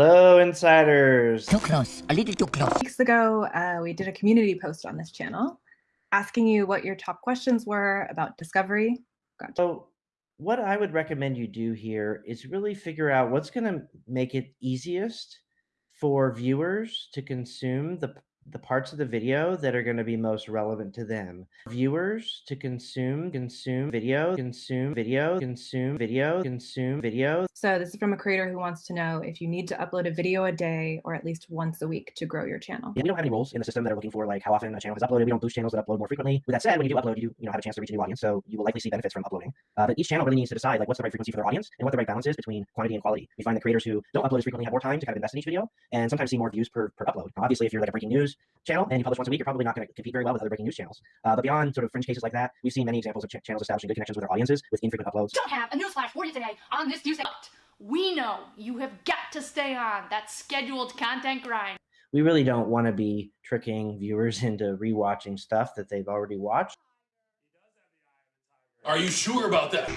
Hello, insiders. Too close, a little too close. Weeks ago, uh, we did a community post on this channel asking you what your top questions were about discovery. Gotcha. So, what I would recommend you do here is really figure out what's going to make it easiest for viewers to consume the the parts of the video that are going to be most relevant to them. Viewers to consume, consume video, consume video, consume video, consume video. So this is from a creator who wants to know if you need to upload a video a day or at least once a week to grow your channel. Yeah, we don't have any rules in the system that are looking for like how often a channel is uploaded. We don't boost channels that upload more frequently. With that said, when you do upload, you you know have a chance to reach a new audience, so you will likely see benefits from uploading. Uh, but each channel really needs to decide like what's the right frequency for their audience and what the right balance is between quantity and quality. We find that creators who don't upload as frequently have more time to kind of invest in each video and sometimes see more views per, per upload. Now, obviously, if you're like a breaking news channel and you publish once a week, you're probably not going to compete very well with other breaking news channels. Uh, but beyond sort of fringe cases like that, we've seen many examples of ch channels establishing good connections with their audiences with infrequent uploads. Don't have a newsflash for you today on this news. We know you have got to stay on that scheduled content grind. We really don't want to be tricking viewers into rewatching stuff that they've already watched. Are you sure about that?